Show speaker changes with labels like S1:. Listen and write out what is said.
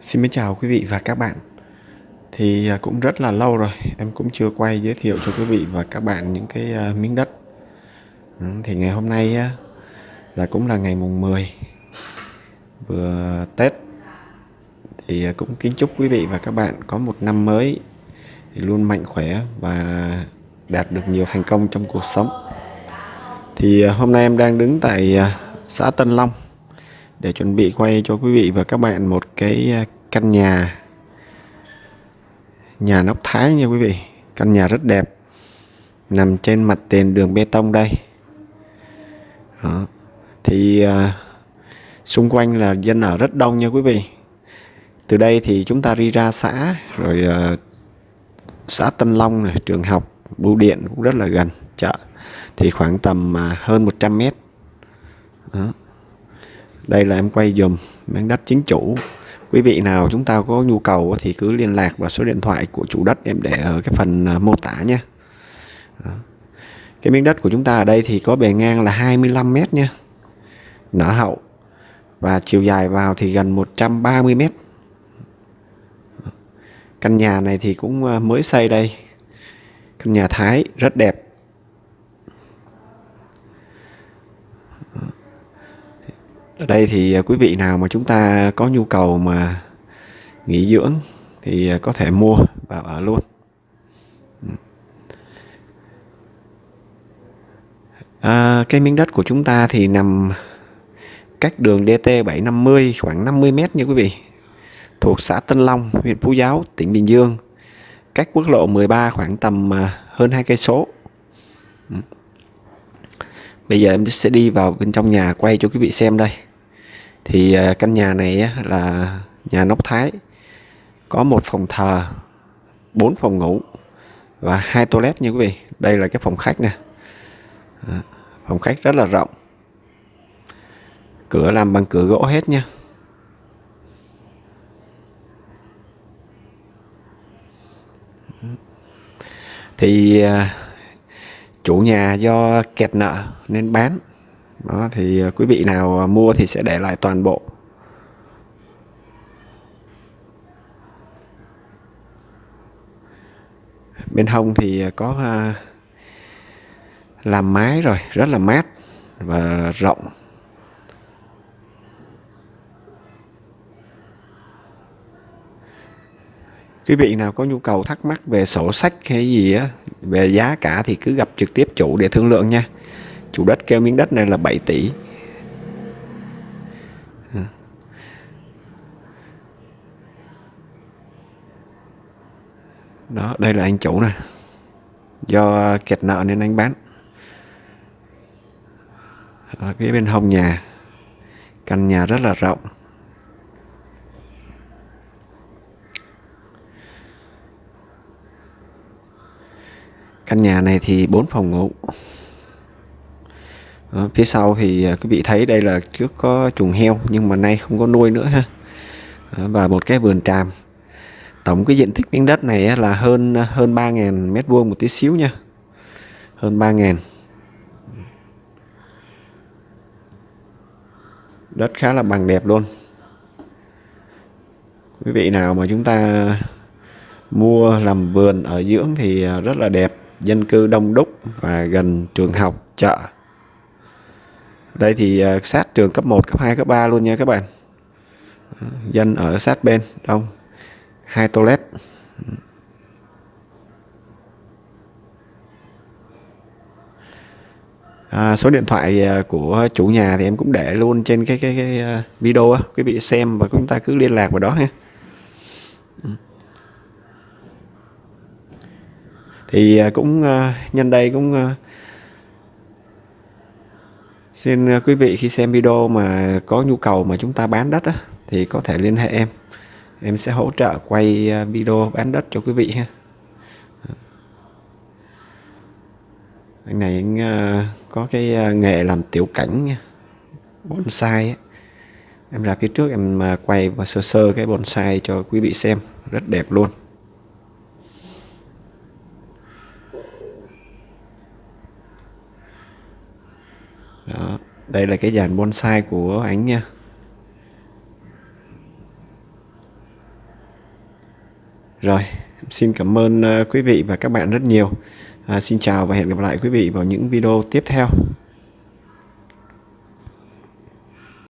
S1: Xin mến chào quý vị và các bạn. Thì à, cũng rất là lâu rồi, Em cũng chưa quay giới thiệu cho quý vị và các bạn những cái à, miếng đất. Ừ, thì ngày hôm nay là cũng là ngày mùng 10 Vừa Tết. Thì à, cũng kính chúc quý vị và các bạn có một năm mới thì Luôn mạnh khỏe và đạt được nhiều thành công trong cuộc sống. Thì hôm nay em đang đứng tại xã Tân Long để chuẩn bị quay cho quý vị và các bạn một cái à, căn nhà. Nhà nóc thái nha quý vị. Căn nhà rất đẹp. Nằm trên mặt tiền đường bê tông đây. Đó. thì uh, xung quanh là dân ở rất đông nha quý vị. Từ đây thì chúng ta đi ra xã rồi uh, xã Tân Long này, trường học bưu điện cũng rất là gần chợ. Thì khoảng tầm uh, hơn 100 mét. Đó đây là em quay dùm miếng đất chính chủ. Quý vị nào chúng ta có nhu cầu thì cứ liên lạc vào số điện thoại của chủ đất em để ở cái phần ờ, mô tả nha. Cái miếng đất của chúng ta ở đây thì có bề ngang là 25 mét nha. Nở hậu. Và chiều dài vào thì gần 130 mét. Căn nhà này thì cũng ờ, mới xây đây. Căn nhà Thái, rất đẹp. Ở đây thì à, quý vị nào mà chúng ta có nhu cầu mà nghỉ dưỡng thì à, có thể mua và ở luôn. À, cái miếng đất của chúng ta thì nằm cách đường DT 750 khoảng 50 mét nha quý vị. Thuộc xã Tân Long huyện Phú Giáo tỉnh Bình Dương. Cách quốc lộ 13 khoảng tầm à, hơn hai cây số. Bây giờ em sẽ đi vào bên trong nhà quay cho quý vị xem đây thì à, căn nhà này là nhà nóc thái. Có một phòng thờ, bốn phòng ngủ và hai toilet nha quý vị. Đây là cái phòng khách nè. Phòng khách rất là rộng. Cửa làm bằng cửa gỗ hết nha. Thì à, chủ nhà do kẹt nợ nên bán đó, thì à, quý vị nào à, mua thì sẽ để lại toàn bộ. Bên hông thì à, có làm mái rồi, rất là mát và rộng. Quý vị nào có nhu cầu thắc mắc về sổ sách hay gì á, về giá cả thì cứ gặp trực tiếp chủ để thương lượng nha chủ đất kêu miếng đất này là 7 tỷ. Đó, đây là anh chủ nè. Do à, kẹt nợ nên anh bán. Ở phía bên hông nhà. Căn nhà rất là rộng. Căn nhà này thì 4 phòng ngủ đó, phía sau thì à, quý vị thấy đây là trước có chuồng heo nhưng mà nay không có nuôi nữa ha. Đó, và một cái vườn tràm. Tổng cái diện tích miếng đất này là hơn à, hơn 3.000 mét vuông một tí xíu nha. Hơn 3.000 đất khá là bằng đẹp luôn. Quý vị nào mà chúng ta mua làm vườn ở dưỡng thì à, rất là đẹp. Dân cư đông đúc và gần trường học chợ đây thì à, sát trường cấp 1, cấp 2, cấp 3 luôn nha các bạn. Dân ở sát bên đông. Hai toilet. À, số điện thoại à, của chủ nhà thì em cũng để luôn trên cái cái, cái à, video video quý vị xem và chúng ta cứ liên lạc vào đó ha. Thì cũng nhân đây cũng Xin à, quý vị khi xem video mà có nhu cầu mà chúng ta bán đất á, thì có thể liên hệ em. Em sẽ hỗ trợ quay à, video bán đất cho quý vị ha. Anh này anh à, có cái nghề làm tiểu cảnh nha. Bonsai á. Em ra phía trước em quay và sơ sơ cái bonsai cho quý vị xem, rất đẹp luôn. Đó. đây là cái dàn bonsai của ảnh nha rồi xin cảm ơn ờ, quý vị và các bạn rất nhiều à, xin chào và hẹn gặp lại quý vị vào những video tiếp theo